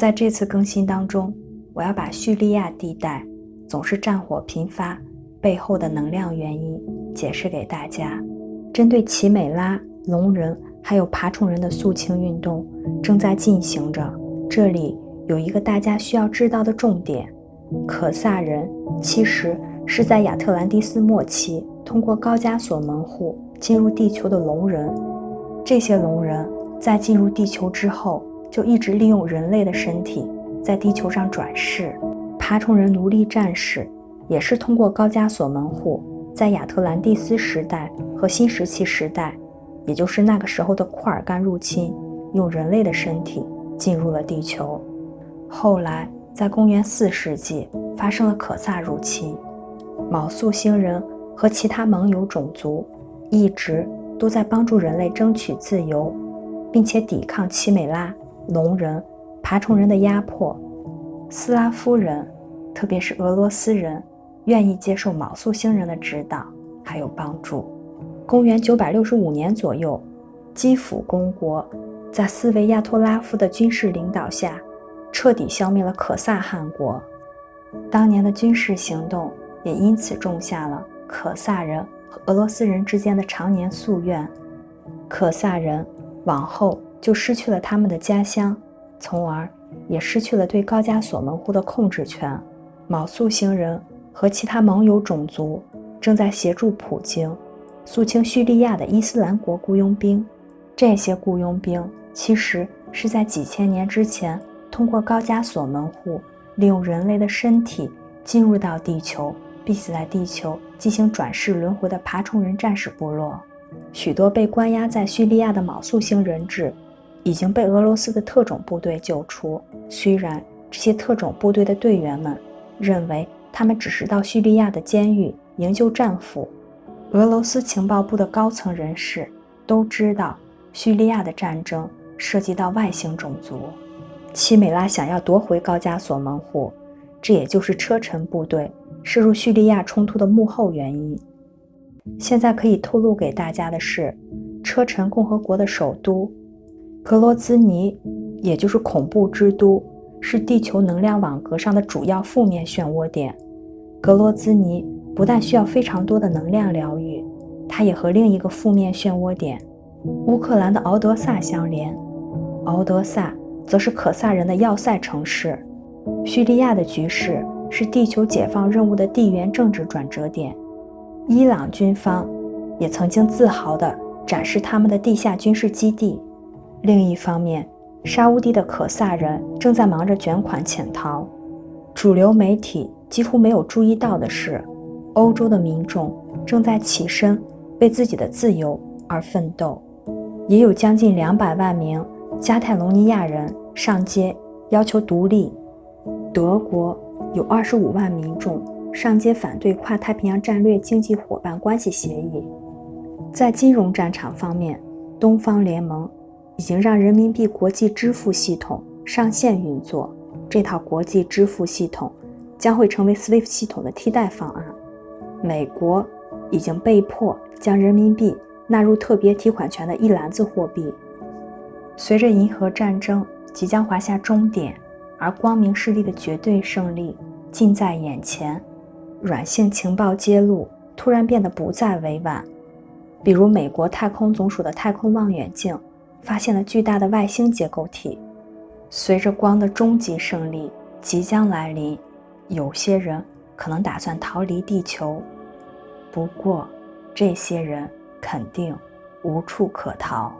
在这次更新当中，我要把叙利亚地带总是战火频发背后的能量原因解释给大家。针对奇美拉、龙人还有爬虫人的肃清运动正在进行着，这里有一个大家需要知道的重点：可萨人其实是在亚特兰蒂斯末期通过高加索门户进入地球的龙人。这些龙人在进入地球之后，就一直利用人类的身体在地球上转世。爬虫人奴隶战士也是通过高加索门户。在亚特兰蒂斯时代和新石器时代，也就是那个时候的库尔干入侵，用人类的身体进入了地球。后来，在公元四世纪发生了可萨入侵，卯宿星人和其他盟友种族一直都在帮助人类争取自由，并且抵抗奇美拉、龙人、爬虫人的压迫。斯拉夫人，特别是俄罗斯人。愿意接受卯宿星人的指导还有帮助。公元965年左右，基辅公国在斯维亚托拉夫的军事领导下，彻底消灭了可萨汗国。当年的军事行动也因此种下了可萨人和俄罗斯人之间的常年夙愿。可萨人往后就失去了他们的家乡，从而也失去了对高加索门户的控制权。卯宿星人。和其他盟友种族正在协助普京肃清叙利亚的伊斯兰国雇佣兵。这些雇佣兵其实是在几千年之前通过高加索门户，利用人类的身体进入到地球，并且在地球进行转世轮回的爬虫人战士部落。许多被关押在叙利亚的卯宿星人质已经被俄罗斯的特种部队救出。虽然这些特种部队的队员们认为。他们只是到叙利亚的监狱营救战俘。俄罗斯情报部的高层人士都知道，叙利亚的战争涉及到外星种族。奇美拉想要夺回高加索门户，这也就是车臣部队涉入叙利亚冲突的幕后原因。现在可以透露给大家的是，车臣共和国的首都格罗兹尼，也就是恐怖之都。是地球能量网格上的主要负面漩涡点。格罗兹尼不但需要非常多的能量疗愈，它也和另一个负面漩涡点乌克兰的敖德萨相连。敖德萨则是可萨人的要塞城市。叙利亚的局势是地球解放任务的地缘政治转折点。伊朗军方也曾经自豪地展示他们的地下军事基地。另一方面，沙乌地的可萨人正在忙着卷款潜逃，主流媒体几乎没有注意到的是，欧洲的民众正在起身为自己的自由而奋斗，也有将近两百万名加泰隆尼亚人上街要求独立。德国有二十五万民众上街反对跨太平洋战略经济伙伴关系协议。在金融战场方面，东方联盟。已经让人民币国际支付系统上线运作。这套国际支付系统将会成为 SWIFT 系统的替代方案。美国已经被迫将人民币纳入特别提款权的一篮子货币。随着银河战争即将划下终点，而光明势力的绝对胜利近在眼前，软性情报揭露突然变得不再委婉。比如，美国太空总署的太空望远镜。发现了巨大的外星结构体。随着光的终极胜利即将来临，有些人可能打算逃离地球。不过，这些人肯定无处可逃。